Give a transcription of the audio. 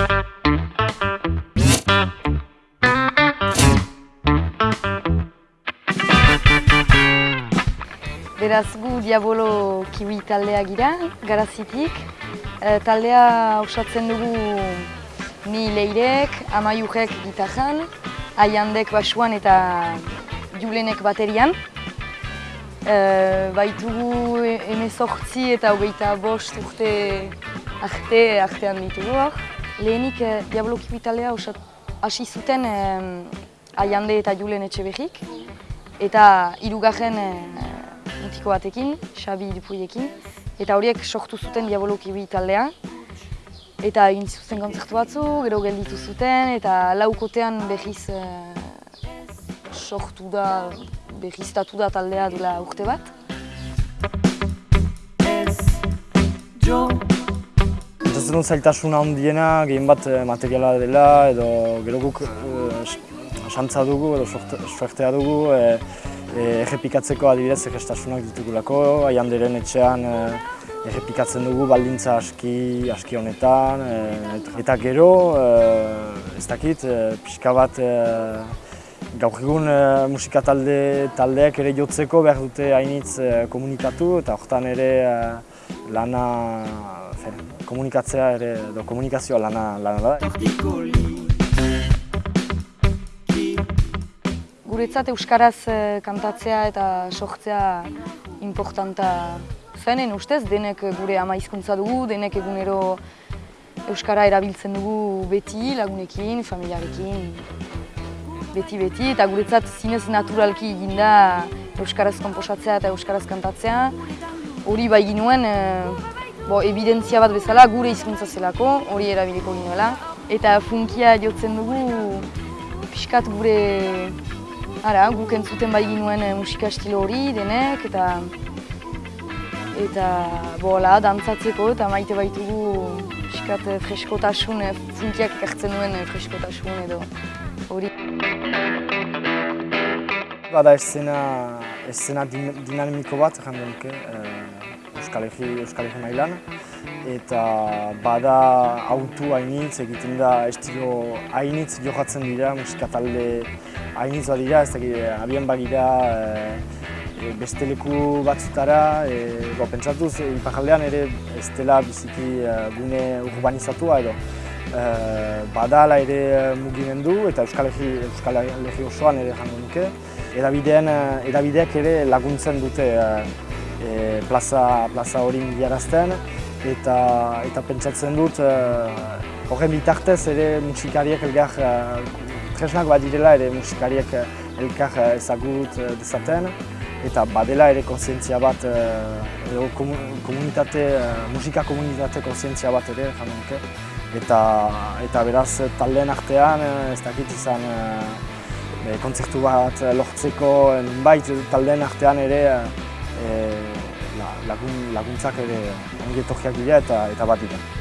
Beraz gu Diabolo Kiwi taldea gira, garazitik. E, taldea osatzen dugu ni leirek, amaiurek gitarran, aiandek basuan eta julenek baterian. E, baitugu emezortzi eta hogeita bost urte arte artean ditugu hor. Lehenik e, Diabolo Kiwi taldea hasi zuten e, aiande eta julen etxe behik. Eta hirugarren e, mutiko batekin, Xabi Dupuiekin, eta horiek sortu zuten Diabolo Kiwi taldea. Eta egin zuten kontzertu batzu, gero gelditu zuten, eta laukotean behiz e, sortu da, behiztatu da taldea dula urte bat. Pentsatzen dut zailtasuna handiena, gehien bat materiala dela, edo gero guk santza dugu edo suertea dugu, errepikatzeko adibidez egestasunak ditugulako, aianderen etxean errepikatzen dugu baldintza aski, aski honetan. Eta gero, ez dakit, pixka bat gaur egun musika talde, taldeak ere jotzeko behar dute hainitz komunikatu eta horretan ere lana, komunikatzea ere, edo komunikazioa lana, lana da. Guretzat Euskaraz kantatzea eta sortzea importanta zenen ustez, denek gure ama hizkuntza dugu, denek egunero Euskara erabiltzen dugu beti, lagunekin, familiarekin, beti-beti, eta guretzat zinez naturalki eginda Euskaraz komposatzea eta Euskaraz kantatzea. Hori bai ginuen, bo, evidentzia bat bezala gure hizkuntza zelako, hori erabiliko ginuela. Eta funkia jotzen dugu pixkat gure Ara, guk entzuten bai ginuen musika estilo hori denek eta eta bola, dantzatzeko eta maite baitugu pixkat freskotasun, funkiak ekartzen duen freskotasun edo hori. Bada eszena, eszena dinamiko bat, jande nuke, Euskal Herri mailan. Eta bada autu hainitz, egiten da estilo hainitz jokatzen dira, musika talde hainitz bat dira, ez dakit, abian bagira e, beste leku batzutara, e, bo, pentsatuz, ipajaldean ere ez dela biziki gune urbanizatua edo. Badala ere mugimendu eta Euskal Herri, Euskal Herri osoan ere jango nuke. Erabidean, erabideak ere laguntzen dute e, plaza, plaza hori mugiarazten eta, eta pentsatzen dut horren bitartez ere musikariak elgar tresnak bat direla ere musikariek eh, elkar eh, ezagut eh, dezaten eta badela ere konsientzia bat, edo komunitate, musika komunitate konsientzia bat ere, jamenke. Eta, eta beraz taldeen artean, ez dakit izan kontzertu bat lortzeko, nunbait taldeen artean ere lagun, laguntzak ere ongi etorriak dira eta, eta bat dira.